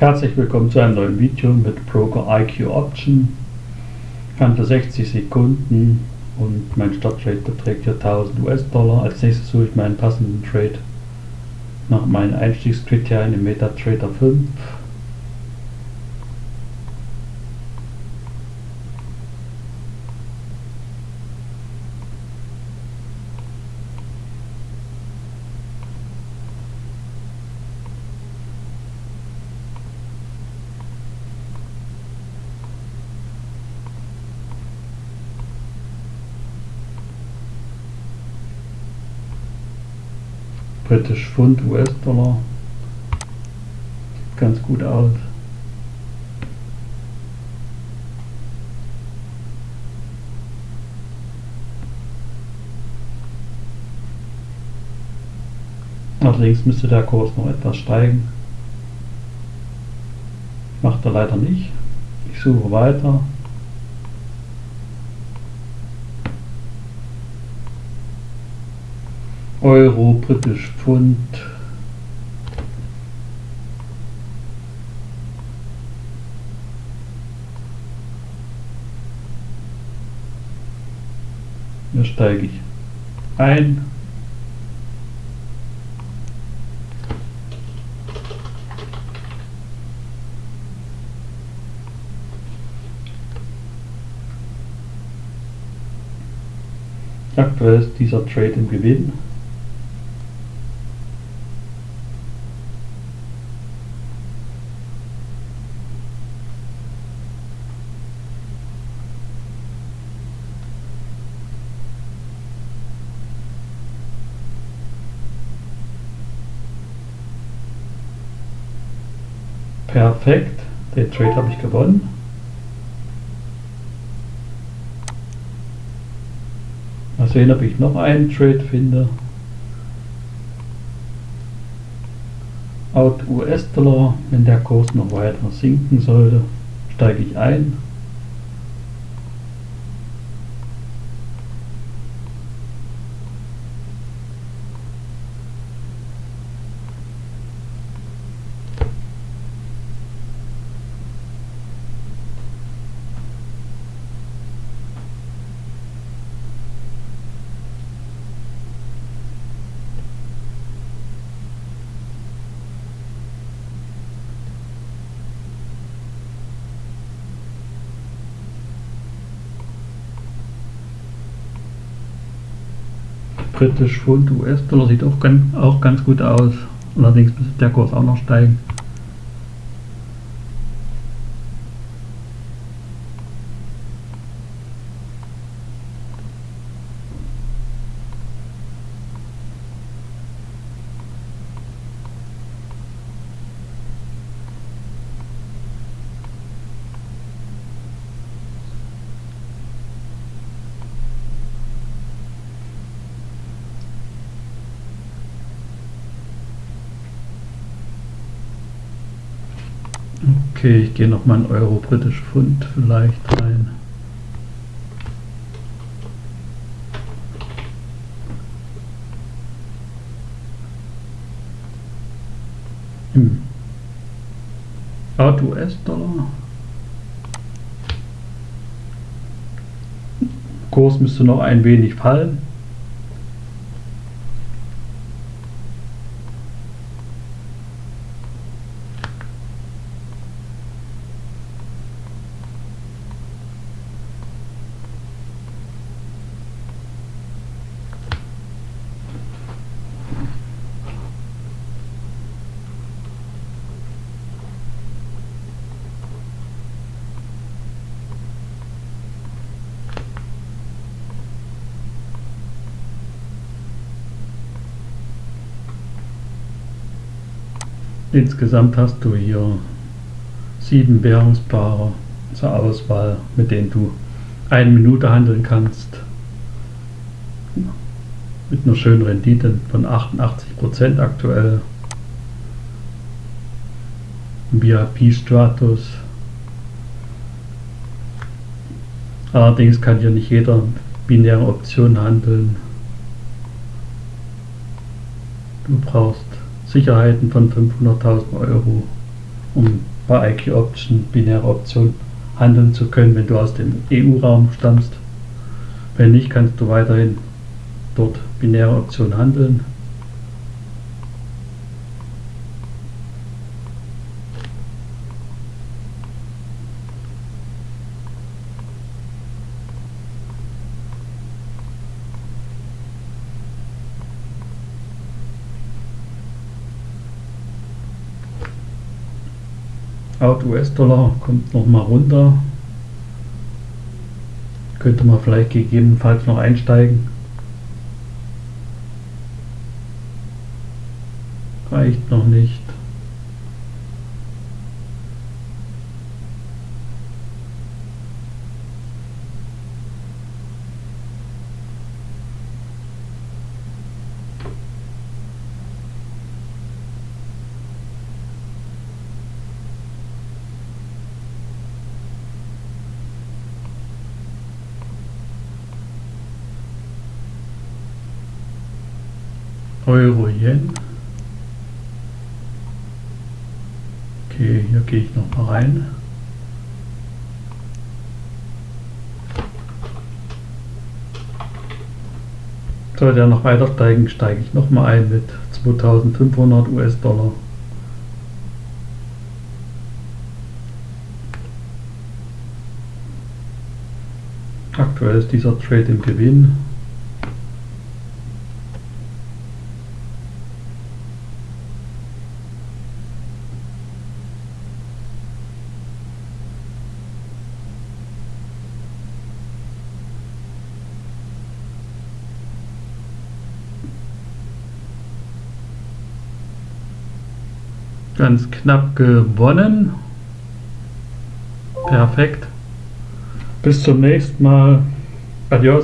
Herzlich willkommen zu einem neuen Video mit Broker IQ Option. Handel 60 Sekunden und mein Starttrade beträgt hier 1000 US-Dollar. Als nächstes suche ich meinen passenden Trade nach meinen Einstiegskriterien im MetaTrader 5. British Pfund, US-Dollar. Sieht ganz gut aus. Allerdings müsste der Kurs noch etwas steigen. Macht er leider nicht. Ich suche weiter. Euro, britisch Pfund. Hier steige ich ein. Aktuell ist dieser Trade im Gewinn. Perfekt, den Trade habe ich gewonnen. Mal sehen, ob ich noch einen Trade finde. Out US-Dollar, wenn der Kurs noch weiter sinken sollte, steige ich ein. Britisch Pfund, US-Dollar sieht auch ganz, auch ganz gut aus. Allerdings müsste der Kurs auch noch steigen. Okay, ich gehe noch mal in Euro, britisch Pfund vielleicht rein. Im Auto US-Dollar. Kurs müsste noch ein wenig fallen. Insgesamt hast du hier sieben Währungspaare zur Auswahl, mit denen du eine Minute handeln kannst. Mit einer schönen Rendite von 88% aktuell. VIP Stratus. Allerdings kann hier nicht jeder binäre Option handeln. Du brauchst Sicherheiten von 500.000 Euro um bei IQ Option binäre Option handeln zu können, wenn du aus dem EU-Raum stammst. Wenn nicht, kannst du weiterhin dort binäre Option handeln. Out US-Dollar kommt nochmal runter. Könnte man vielleicht gegebenenfalls noch einsteigen. Reicht noch nicht. Euro Yen. Okay, hier gehe ich noch mal rein. Sollte er noch weiter steigen, steige ich noch mal ein mit 2500 US-Dollar. Aktuell ist dieser Trade im Gewinn. Ganz knapp gewonnen. Perfekt. Bis zum nächsten Mal. Adios.